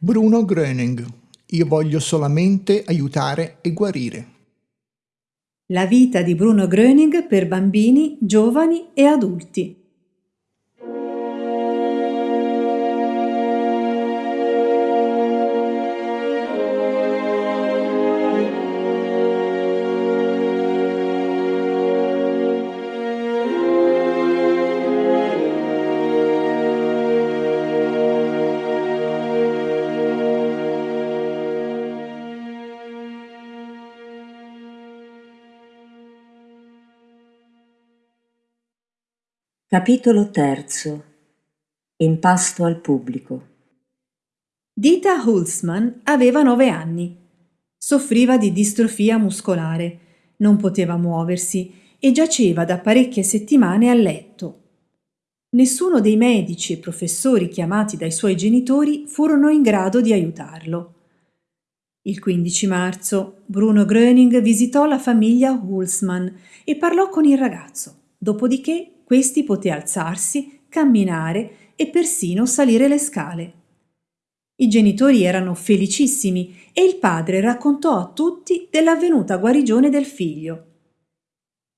Bruno Gröning. Io voglio solamente aiutare e guarire. La vita di Bruno Gröning per bambini, giovani e adulti. Capitolo terzo. Impasto al pubblico. Dita Hulsman aveva nove anni. Soffriva di distrofia muscolare, non poteva muoversi e giaceva da parecchie settimane a letto. Nessuno dei medici e professori chiamati dai suoi genitori furono in grado di aiutarlo. Il 15 marzo Bruno Gröning visitò la famiglia Hulsman e parlò con il ragazzo, dopodiché questi poté alzarsi, camminare e persino salire le scale. I genitori erano felicissimi e il padre raccontò a tutti dell'avvenuta guarigione del figlio.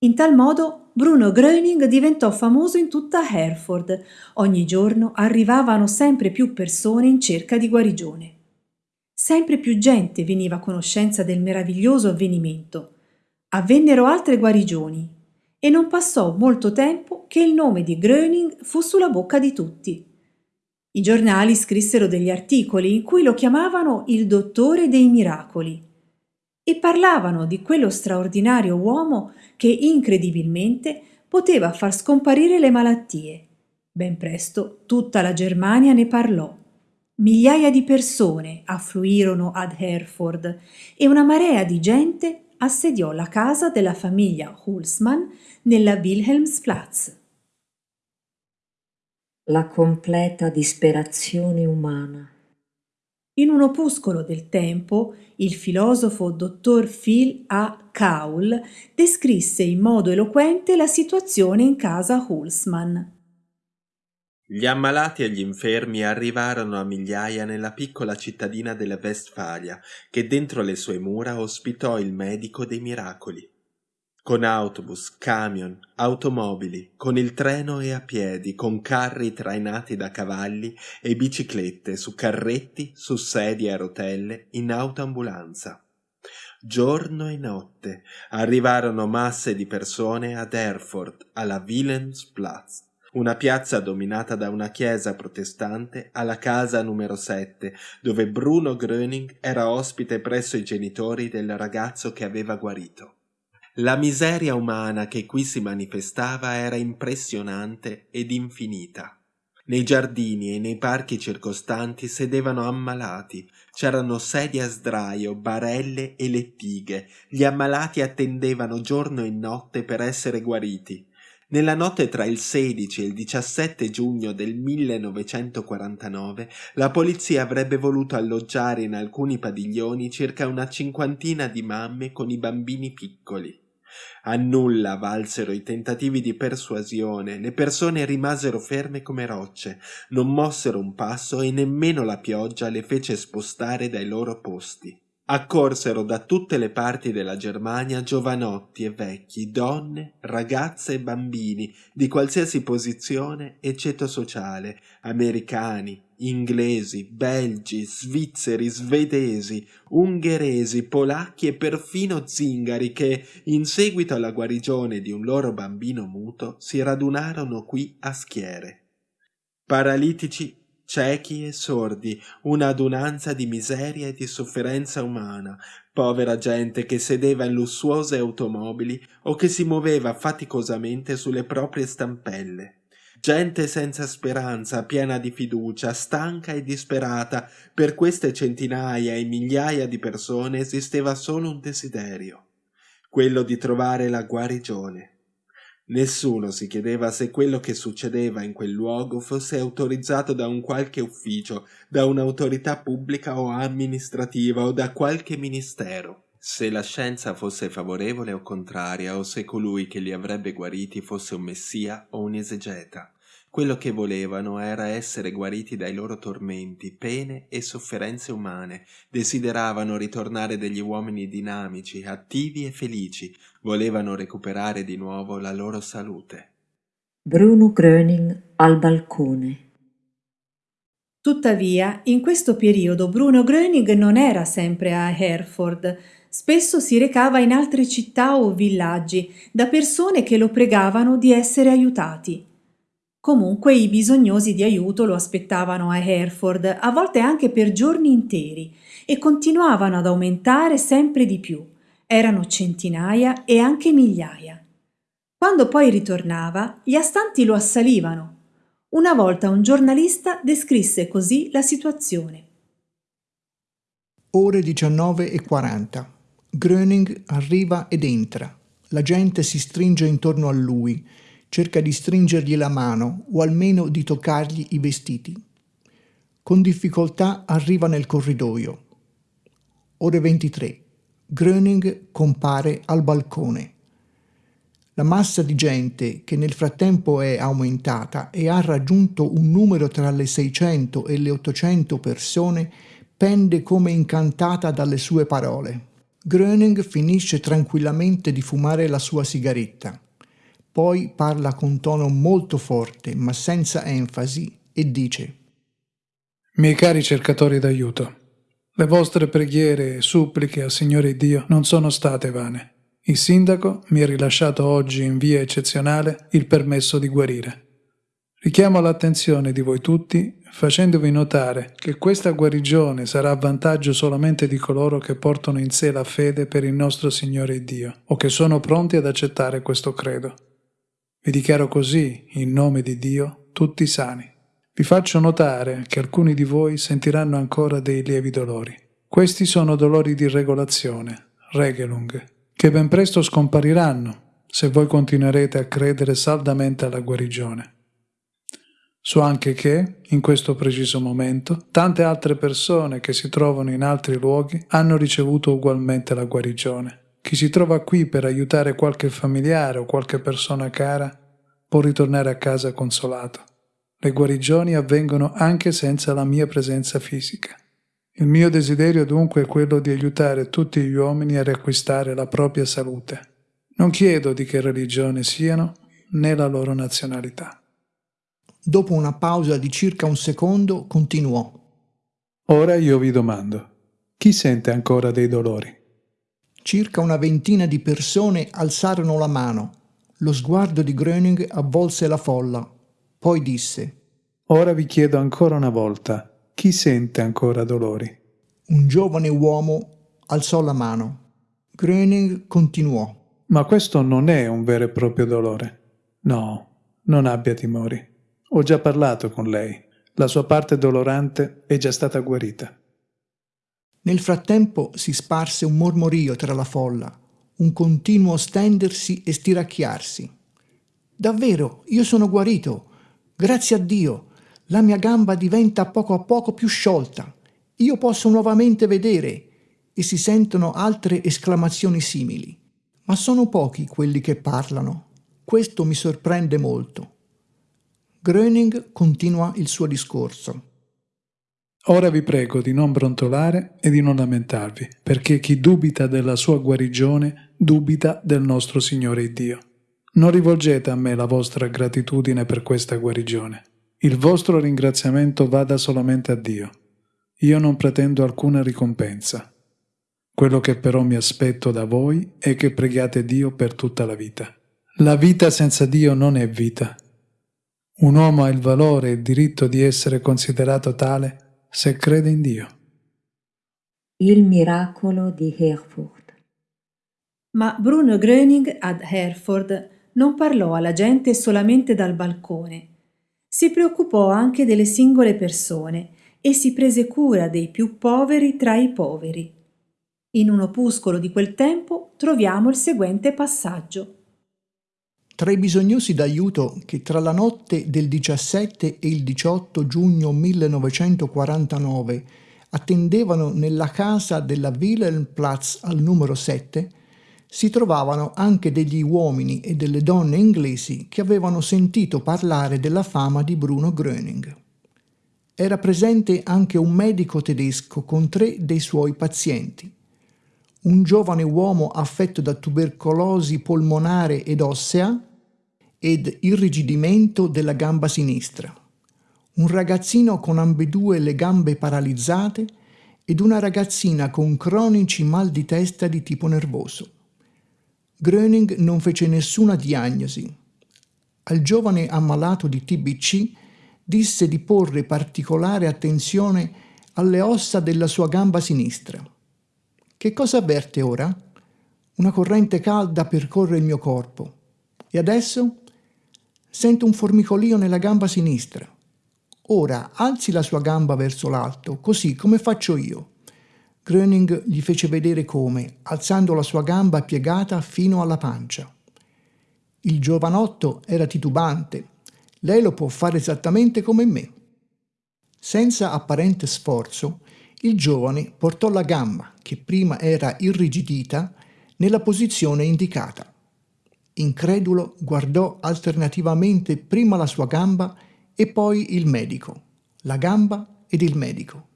In tal modo Bruno Gröning diventò famoso in tutta Hereford. Ogni giorno arrivavano sempre più persone in cerca di guarigione. Sempre più gente veniva a conoscenza del meraviglioso avvenimento. Avvennero altre guarigioni e non passò molto tempo che il nome di Gröning fu sulla bocca di tutti. I giornali scrissero degli articoli in cui lo chiamavano il dottore dei miracoli e parlavano di quello straordinario uomo che incredibilmente poteva far scomparire le malattie. Ben presto tutta la Germania ne parlò. Migliaia di persone affluirono ad Herford e una marea di gente assediò la casa della famiglia Hulsmann nella Wilhelmsplatz. La completa disperazione umana. In un opuscolo del tempo, il filosofo dottor Phil A. Kaul descrisse in modo eloquente la situazione in casa Hulsmann. Gli ammalati e gli infermi arrivarono a migliaia nella piccola cittadina della Westfalia, che dentro le sue mura ospitò il medico dei miracoli. Con autobus, camion, automobili, con il treno e a piedi, con carri trainati da cavalli e biciclette su carretti, su sedie a rotelle, in autoambulanza. Giorno e notte arrivarono masse di persone ad Erfurt, alla Wilhelmsplatz una piazza dominata da una chiesa protestante alla casa numero 7, dove Bruno Gröning era ospite presso i genitori del ragazzo che aveva guarito. La miseria umana che qui si manifestava era impressionante ed infinita. Nei giardini e nei parchi circostanti sedevano ammalati, c'erano sedie a sdraio, barelle e lettighe, gli ammalati attendevano giorno e notte per essere guariti. Nella notte tra il 16 e il 17 giugno del 1949 la polizia avrebbe voluto alloggiare in alcuni padiglioni circa una cinquantina di mamme con i bambini piccoli. A nulla valsero i tentativi di persuasione, le persone rimasero ferme come rocce, non mossero un passo e nemmeno la pioggia le fece spostare dai loro posti. Accorsero da tutte le parti della Germania giovanotti e vecchi, donne, ragazze e bambini di qualsiasi posizione e ceto sociale, americani, inglesi, belgi, svizzeri, svedesi, ungheresi, polacchi e perfino zingari che, in seguito alla guarigione di un loro bambino muto, si radunarono qui a schiere. Paralitici ciechi e sordi, un'adunanza di miseria e di sofferenza umana, povera gente che sedeva in lussuose automobili o che si muoveva faticosamente sulle proprie stampelle. Gente senza speranza, piena di fiducia, stanca e disperata, per queste centinaia e migliaia di persone esisteva solo un desiderio, quello di trovare la guarigione. Nessuno si chiedeva se quello che succedeva in quel luogo fosse autorizzato da un qualche ufficio, da un'autorità pubblica o amministrativa o da qualche ministero. Se la scienza fosse favorevole o contraria, o se colui che li avrebbe guariti fosse un messia o un esegeta. Quello che volevano era essere guariti dai loro tormenti, pene e sofferenze umane. Desideravano ritornare degli uomini dinamici, attivi e felici. Volevano recuperare di nuovo la loro salute. Bruno Gröning al balcone. Tuttavia, in questo periodo Bruno Gröning non era sempre a Hereford, spesso si recava in altre città o villaggi da persone che lo pregavano di essere aiutati. Comunque i bisognosi di aiuto lo aspettavano a Hereford, a volte anche per giorni interi, e continuavano ad aumentare sempre di più. Erano centinaia e anche migliaia. Quando poi ritornava, gli astanti lo assalivano una volta un giornalista descrisse così la situazione. Ore 19 e 40. Gröning arriva ed entra. La gente si stringe intorno a lui, cerca di stringergli la mano o almeno di toccargli i vestiti. Con difficoltà arriva nel corridoio. Ore 23. Gröning compare al balcone. La massa di gente, che nel frattempo è aumentata e ha raggiunto un numero tra le 600 e le 800 persone, pende come incantata dalle sue parole. Gröning finisce tranquillamente di fumare la sua sigaretta. Poi parla con tono molto forte, ma senza enfasi, e dice Miei cari cercatori d'aiuto, le vostre preghiere e suppliche al Signore Dio non sono state vane. Il sindaco mi ha rilasciato oggi in via eccezionale il permesso di guarire. Richiamo l'attenzione di voi tutti facendovi notare che questa guarigione sarà a vantaggio solamente di coloro che portano in sé la fede per il nostro Signore Dio o che sono pronti ad accettare questo credo. Vi dichiaro così, in nome di Dio, tutti sani. Vi faccio notare che alcuni di voi sentiranno ancora dei lievi dolori. Questi sono dolori di regolazione, regelung, che ben presto scompariranno se voi continuerete a credere saldamente alla guarigione. So anche che, in questo preciso momento, tante altre persone che si trovano in altri luoghi hanno ricevuto ugualmente la guarigione. Chi si trova qui per aiutare qualche familiare o qualche persona cara può ritornare a casa consolato. Le guarigioni avvengono anche senza la mia presenza fisica. Il mio desiderio dunque è quello di aiutare tutti gli uomini a riacquistare la propria salute. Non chiedo di che religione siano né la loro nazionalità. Dopo una pausa di circa un secondo continuò. Ora io vi domando, chi sente ancora dei dolori? Circa una ventina di persone alzarono la mano. Lo sguardo di Gröning avvolse la folla. Poi disse Ora vi chiedo ancora una volta, chi sente ancora dolori? Un giovane uomo alzò la mano. Gröning continuò. Ma questo non è un vero e proprio dolore. No, non abbia timori. Ho già parlato con lei. La sua parte dolorante è già stata guarita. Nel frattempo si sparse un mormorio tra la folla, un continuo stendersi e stiracchiarsi. Davvero, io sono guarito. Grazie a Dio la mia gamba diventa poco a poco più sciolta. Io posso nuovamente vedere e si sentono altre esclamazioni simili. Ma sono pochi quelli che parlano. Questo mi sorprende molto. Gröning continua il suo discorso. Ora vi prego di non brontolare e di non lamentarvi, perché chi dubita della sua guarigione dubita del nostro Signore Dio. Non rivolgete a me la vostra gratitudine per questa guarigione. Il vostro ringraziamento vada solamente a Dio. Io non pretendo alcuna ricompensa. Quello che però mi aspetto da voi è che preghiate Dio per tutta la vita. La vita senza Dio non è vita. Un uomo ha il valore e il diritto di essere considerato tale se crede in Dio. Il miracolo di Herford. Ma Bruno Gröning ad Herford non parlò alla gente solamente dal balcone, si preoccupò anche delle singole persone e si prese cura dei più poveri tra i poveri. In un opuscolo di quel tempo troviamo il seguente passaggio. Tra i bisognosi d'aiuto che tra la notte del 17 e il 18 giugno 1949 attendevano nella casa della Wilhelmplatz al numero 7, si trovavano anche degli uomini e delle donne inglesi che avevano sentito parlare della fama di Bruno Gröning. Era presente anche un medico tedesco con tre dei suoi pazienti. Un giovane uomo affetto da tubercolosi polmonare ed ossea ed irrigidimento della gamba sinistra. Un ragazzino con ambedue le gambe paralizzate ed una ragazzina con cronici mal di testa di tipo nervoso. Gröning non fece nessuna diagnosi. Al giovane ammalato di TBC disse di porre particolare attenzione alle ossa della sua gamba sinistra. Che cosa avverte ora? Una corrente calda percorre il mio corpo. E adesso? Sento un formicolio nella gamba sinistra. Ora alzi la sua gamba verso l'alto, così come faccio io. Gröning gli fece vedere come, alzando la sua gamba piegata fino alla pancia. Il giovanotto era titubante. Lei lo può fare esattamente come me. Senza apparente sforzo, il giovane portò la gamba, che prima era irrigidita, nella posizione indicata. Incredulo guardò alternativamente prima la sua gamba e poi il medico, la gamba ed il medico.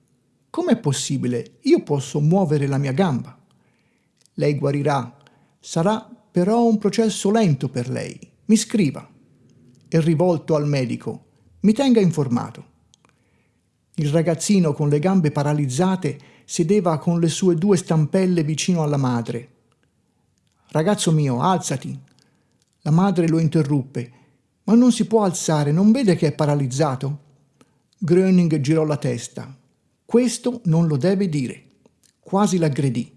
Com'è possibile? Io posso muovere la mia gamba. Lei guarirà. Sarà però un processo lento per lei. Mi scriva. E rivolto al medico, mi tenga informato. Il ragazzino con le gambe paralizzate sedeva con le sue due stampelle vicino alla madre. Ragazzo mio, alzati. La madre lo interruppe. Ma non si può alzare, non vede che è paralizzato? Gröning girò la testa. Questo non lo deve dire. Quasi l'aggredì.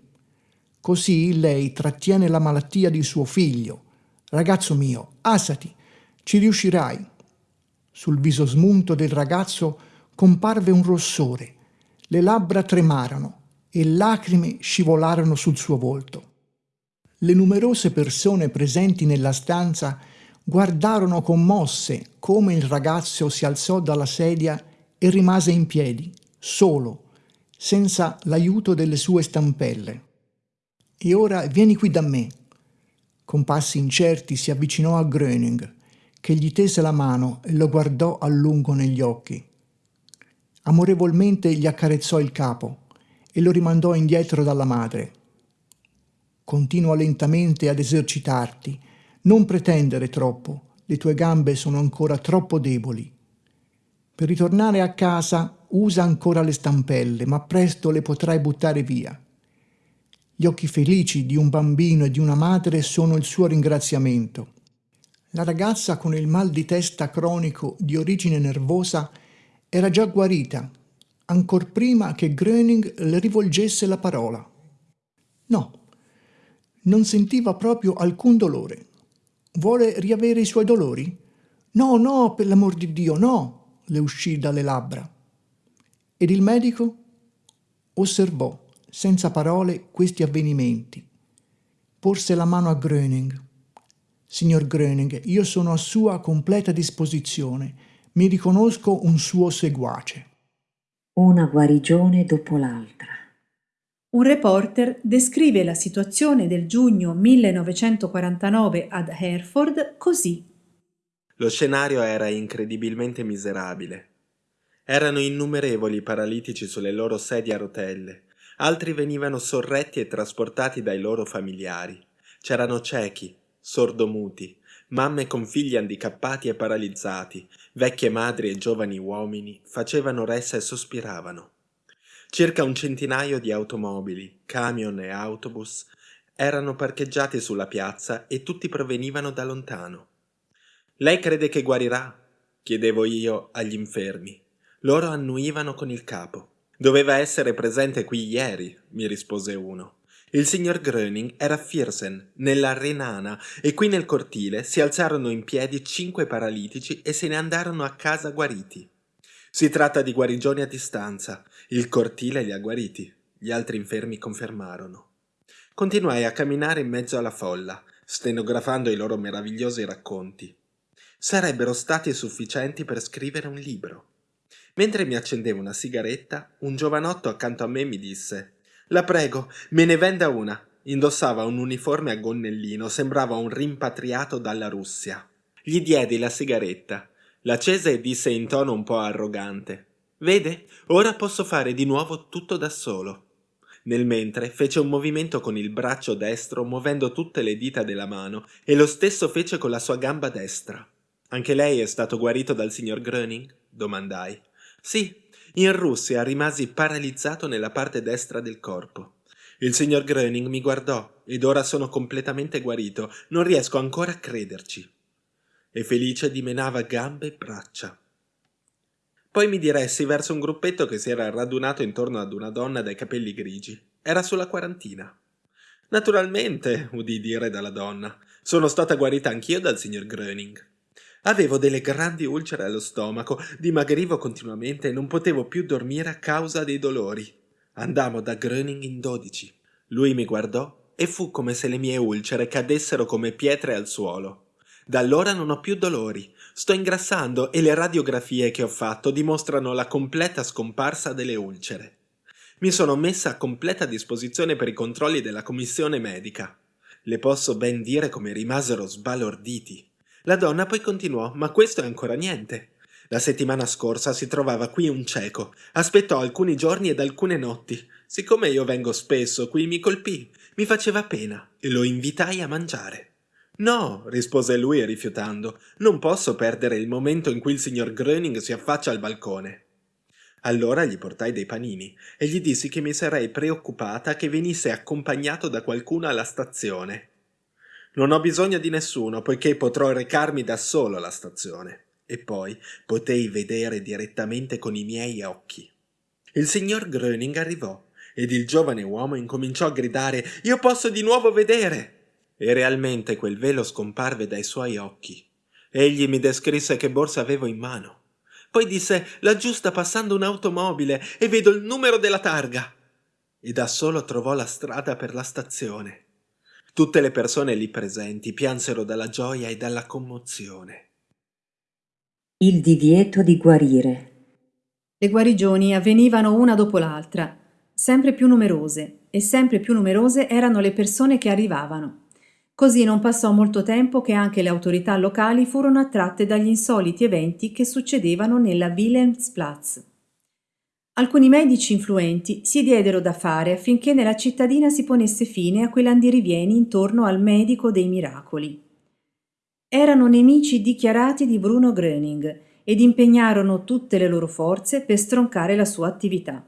Così lei trattiene la malattia di suo figlio. Ragazzo mio, assati, ci riuscirai. Sul viso smunto del ragazzo comparve un rossore, le labbra tremarono e lacrime scivolarono sul suo volto. Le numerose persone presenti nella stanza guardarono commosse come il ragazzo si alzò dalla sedia e rimase in piedi, solo, senza l'aiuto delle sue stampelle. E ora vieni qui da me. Con passi incerti si avvicinò a Gröning, che gli tese la mano e lo guardò a lungo negli occhi. Amorevolmente gli accarezzò il capo e lo rimandò indietro dalla madre. Continua lentamente ad esercitarti, non pretendere troppo, le tue gambe sono ancora troppo deboli. Per ritornare a casa usa ancora le stampelle, ma presto le potrai buttare via. Gli occhi felici di un bambino e di una madre sono il suo ringraziamento. La ragazza con il mal di testa cronico di origine nervosa era già guarita, ancor prima che Gröning le rivolgesse la parola. No, non sentiva proprio alcun dolore. Vuole riavere i suoi dolori? No, no, per l'amor di Dio, no, le uscì dalle labbra. Ed il medico osservò senza parole questi avvenimenti. Porse la mano a Gröning. Signor Gröning, io sono a sua completa disposizione. Mi riconosco un suo seguace. Una guarigione dopo l'altra. Un reporter descrive la situazione del giugno 1949 ad Hereford così. Lo scenario era incredibilmente miserabile. Erano innumerevoli i paralitici sulle loro sedie a rotelle, altri venivano sorretti e trasportati dai loro familiari. C'erano ciechi, sordomuti, mamme con figli handicappati e paralizzati, vecchie madri e giovani uomini facevano ressa e sospiravano. Circa un centinaio di automobili, camion e autobus erano parcheggiati sulla piazza e tutti provenivano da lontano. Lei crede che guarirà? chiedevo io agli infermi. Loro annuivano con il capo. Doveva essere presente qui ieri, mi rispose uno. Il signor Gröning era a Firsen, nella Renana, e qui nel cortile si alzarono in piedi cinque paralitici e se ne andarono a casa guariti. Si tratta di guarigioni a distanza. Il cortile li ha guariti. Gli altri infermi confermarono. Continuai a camminare in mezzo alla folla, stenografando i loro meravigliosi racconti. Sarebbero stati sufficienti per scrivere un libro. Mentre mi accendevo una sigaretta, un giovanotto accanto a me mi disse La prego, me ne venda una. Indossava un uniforme a gonnellino, sembrava un rimpatriato dalla Russia. Gli diedi la sigaretta, l'accese e disse in tono un po' arrogante: Vede, ora posso fare di nuovo tutto da solo. Nel mentre fece un movimento con il braccio destro muovendo tutte le dita della mano e lo stesso fece con la sua gamba destra. Anche lei è stato guarito dal signor Gröning? domandai. Sì, in Russia rimasi paralizzato nella parte destra del corpo. Il signor Gröning mi guardò ed ora sono completamente guarito, non riesco ancora a crederci. E Felice dimenava gambe e braccia. Poi mi diressi verso un gruppetto che si era radunato intorno ad una donna dai capelli grigi. Era sulla quarantina. Naturalmente, udì dire dalla donna, sono stata guarita anch'io dal signor Gröning. Avevo delle grandi ulcere allo stomaco, dimagrivo continuamente e non potevo più dormire a causa dei dolori. Andammo da Gröning in dodici. Lui mi guardò e fu come se le mie ulcere cadessero come pietre al suolo. Da allora non ho più dolori, sto ingrassando e le radiografie che ho fatto dimostrano la completa scomparsa delle ulcere. Mi sono messa a completa disposizione per i controlli della commissione medica. Le posso ben dire come rimasero sbalorditi. La donna poi continuò, ma questo è ancora niente. La settimana scorsa si trovava qui un cieco. Aspettò alcuni giorni ed alcune notti. Siccome io vengo spesso qui mi colpì, mi faceva pena e lo invitai a mangiare. No, rispose lui rifiutando, non posso perdere il momento in cui il signor Gröning si affaccia al balcone. Allora gli portai dei panini e gli dissi che mi sarei preoccupata che venisse accompagnato da qualcuno alla stazione. Non ho bisogno di nessuno, poiché potrò recarmi da solo alla stazione. E poi potei vedere direttamente con i miei occhi. Il signor Gröning arrivò ed il giovane uomo incominciò a gridare Io posso di nuovo vedere! E realmente quel velo scomparve dai suoi occhi. Egli mi descrisse che borsa avevo in mano. Poi disse Laggiù sta passando un'automobile e vedo il numero della targa. E da solo trovò la strada per la stazione. Tutte le persone lì presenti piansero dalla gioia e dalla commozione. Il divieto di guarire. Le guarigioni avvenivano una dopo l'altra, sempre più numerose, e sempre più numerose erano le persone che arrivavano. Così non passò molto tempo che anche le autorità locali furono attratte dagli insoliti eventi che succedevano nella Wilhelmsplatz. Alcuni medici influenti si diedero da fare affinché nella cittadina si ponesse fine a quell'andirivieni intorno al medico dei miracoli. Erano nemici dichiarati di Bruno Gröning ed impegnarono tutte le loro forze per stroncare la sua attività.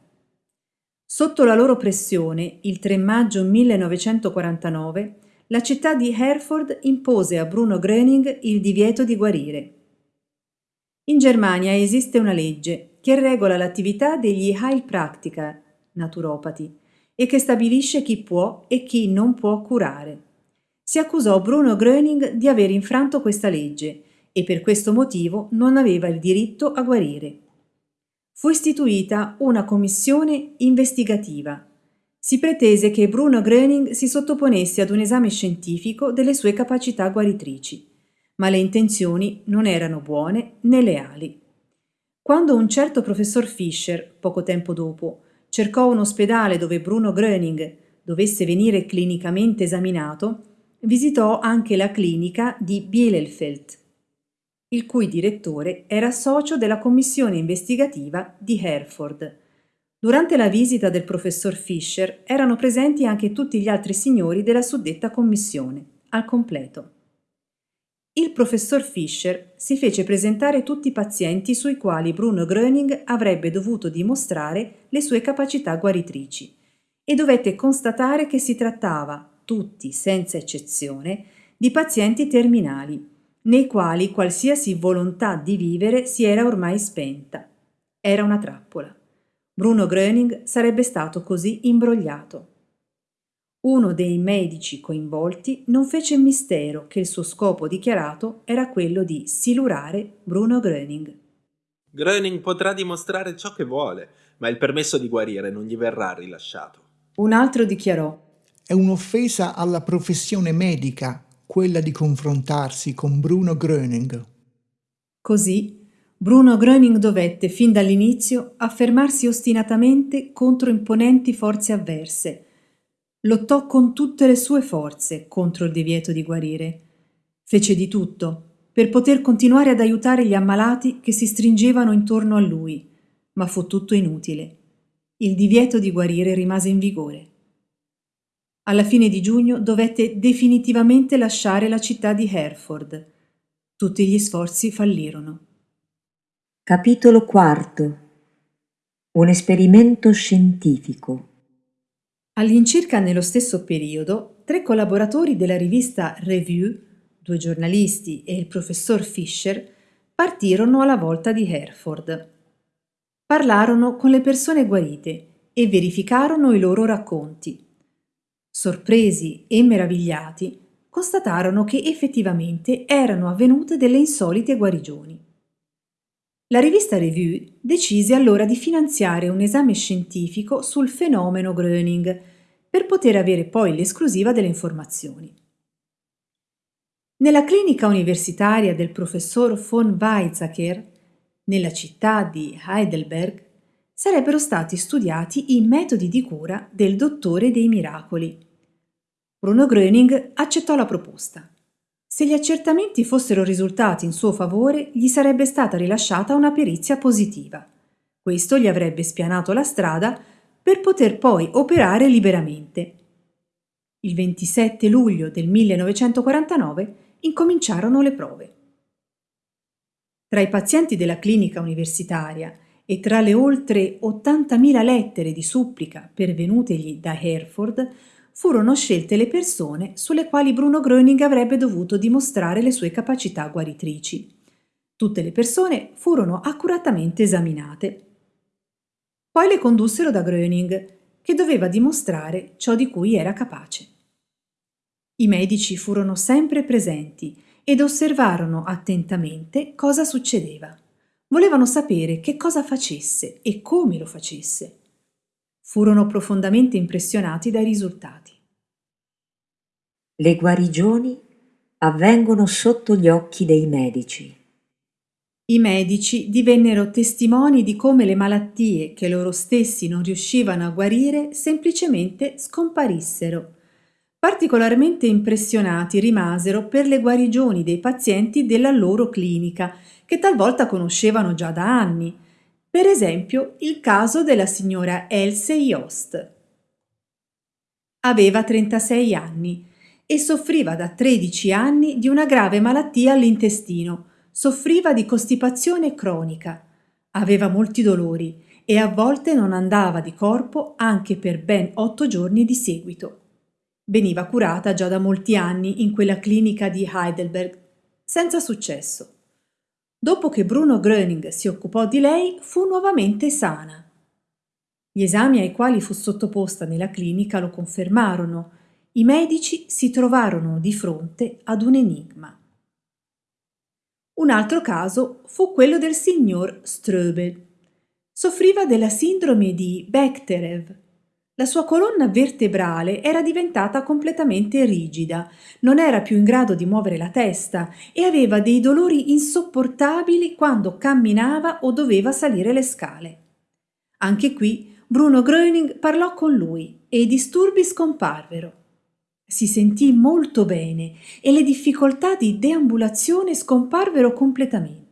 Sotto la loro pressione, il 3 maggio 1949, la città di Herford impose a Bruno Gröning il divieto di guarire. In Germania esiste una legge che regola l'attività degli Heilpraktiker, naturopati, e che stabilisce chi può e chi non può curare. Si accusò Bruno Gröning di aver infranto questa legge e per questo motivo non aveva il diritto a guarire. Fu istituita una commissione investigativa. Si pretese che Bruno Gröning si sottoponesse ad un esame scientifico delle sue capacità guaritrici, ma le intenzioni non erano buone né leali. Quando un certo professor Fischer, poco tempo dopo, cercò un ospedale dove Bruno Gröning dovesse venire clinicamente esaminato, visitò anche la clinica di Bielefeld, il cui direttore era socio della commissione investigativa di Herford. Durante la visita del professor Fischer erano presenti anche tutti gli altri signori della suddetta commissione, al completo. Il professor Fischer si fece presentare tutti i pazienti sui quali Bruno Gröning avrebbe dovuto dimostrare le sue capacità guaritrici e dovette constatare che si trattava, tutti senza eccezione, di pazienti terminali, nei quali qualsiasi volontà di vivere si era ormai spenta. Era una trappola. Bruno Gröning sarebbe stato così imbrogliato. Uno dei medici coinvolti non fece mistero che il suo scopo dichiarato era quello di silurare Bruno Gröning. Gröning potrà dimostrare ciò che vuole, ma il permesso di guarire non gli verrà rilasciato. Un altro dichiarò È un'offesa alla professione medica quella di confrontarsi con Bruno Gröning. Così Bruno Gröning dovette fin dall'inizio affermarsi ostinatamente contro imponenti forze avverse, Lottò con tutte le sue forze contro il divieto di guarire. Fece di tutto per poter continuare ad aiutare gli ammalati che si stringevano intorno a lui, ma fu tutto inutile. Il divieto di guarire rimase in vigore. Alla fine di giugno dovette definitivamente lasciare la città di Hereford. Tutti gli sforzi fallirono. Capitolo quarto. Un esperimento scientifico. All'incirca nello stesso periodo, tre collaboratori della rivista Review, due giornalisti e il professor Fisher, partirono alla volta di Hereford. Parlarono con le persone guarite e verificarono i loro racconti. Sorpresi e meravigliati, constatarono che effettivamente erano avvenute delle insolite guarigioni. La rivista Review decise allora di finanziare un esame scientifico sul fenomeno Gröning per poter avere poi l'esclusiva delle informazioni. Nella clinica universitaria del professor von Weizsäcker, nella città di Heidelberg, sarebbero stati studiati i metodi di cura del dottore dei miracoli. Bruno Gröning accettò la proposta. Se gli accertamenti fossero risultati in suo favore, gli sarebbe stata rilasciata una perizia positiva. Questo gli avrebbe spianato la strada per poter poi operare liberamente. Il 27 luglio del 1949 incominciarono le prove. Tra i pazienti della clinica universitaria e tra le oltre 80.000 lettere di supplica pervenutegli da Hereford, furono scelte le persone sulle quali Bruno Gröning avrebbe dovuto dimostrare le sue capacità guaritrici. Tutte le persone furono accuratamente esaminate. Poi le condussero da Gröning, che doveva dimostrare ciò di cui era capace. I medici furono sempre presenti ed osservarono attentamente cosa succedeva. Volevano sapere che cosa facesse e come lo facesse furono profondamente impressionati dai risultati. Le guarigioni avvengono sotto gli occhi dei medici. I medici divennero testimoni di come le malattie che loro stessi non riuscivano a guarire semplicemente scomparissero. Particolarmente impressionati rimasero per le guarigioni dei pazienti della loro clinica, che talvolta conoscevano già da anni, per esempio il caso della signora Else Yost. Aveva 36 anni e soffriva da 13 anni di una grave malattia all'intestino, soffriva di costipazione cronica, aveva molti dolori e a volte non andava di corpo anche per ben otto giorni di seguito. Veniva curata già da molti anni in quella clinica di Heidelberg, senza successo. Dopo che Bruno Gröning si occupò di lei, fu nuovamente sana. Gli esami ai quali fu sottoposta nella clinica lo confermarono. I medici si trovarono di fronte ad un enigma. Un altro caso fu quello del signor Ströbel. Soffriva della sindrome di Bechterew, la sua colonna vertebrale era diventata completamente rigida, non era più in grado di muovere la testa e aveva dei dolori insopportabili quando camminava o doveva salire le scale. Anche qui Bruno Gröning parlò con lui e i disturbi scomparvero. Si sentì molto bene e le difficoltà di deambulazione scomparvero completamente.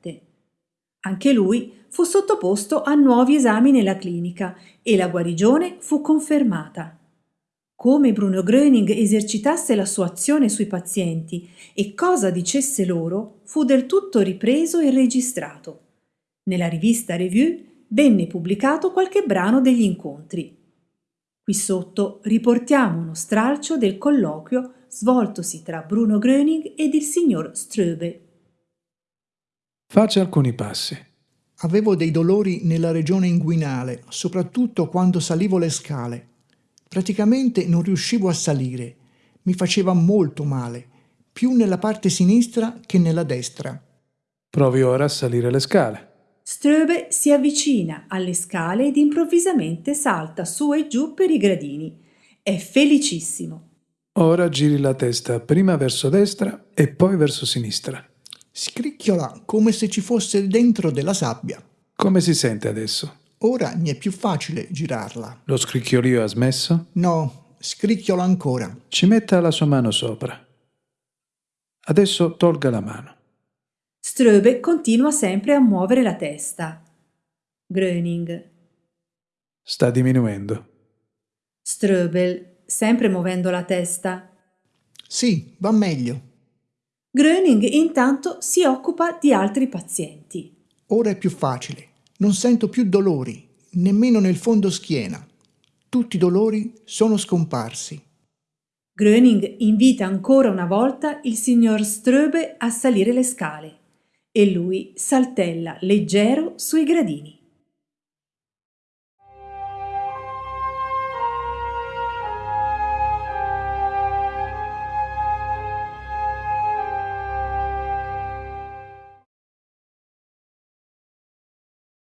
Anche lui fu sottoposto a nuovi esami nella clinica e la guarigione fu confermata. Come Bruno Gröning esercitasse la sua azione sui pazienti e cosa dicesse loro fu del tutto ripreso e registrato. Nella rivista Review venne pubblicato qualche brano degli incontri. Qui sotto riportiamo uno stralcio del colloquio svoltosi tra Bruno Gröning ed il signor Ströbe. Faccia alcuni passi. Avevo dei dolori nella regione inguinale, soprattutto quando salivo le scale. Praticamente non riuscivo a salire. Mi faceva molto male, più nella parte sinistra che nella destra. Provi ora a salire le scale. Ströbe si avvicina alle scale ed improvvisamente salta su e giù per i gradini. È felicissimo. Ora giri la testa prima verso destra e poi verso sinistra. Scricchiola come se ci fosse dentro della sabbia. Come si sente adesso? Ora mi è più facile girarla. Lo scricchiolio ha smesso? No, scricchiola ancora. Ci metta la sua mano sopra. Adesso tolga la mano. Ströbe continua sempre a muovere la testa. Gröning. Sta diminuendo. Ströbel, sempre muovendo la testa. Sì, va meglio. Gröning intanto si occupa di altri pazienti. Ora è più facile. Non sento più dolori, nemmeno nel fondo schiena. Tutti i dolori sono scomparsi. Gröning invita ancora una volta il signor Ströbe a salire le scale e lui saltella leggero sui gradini.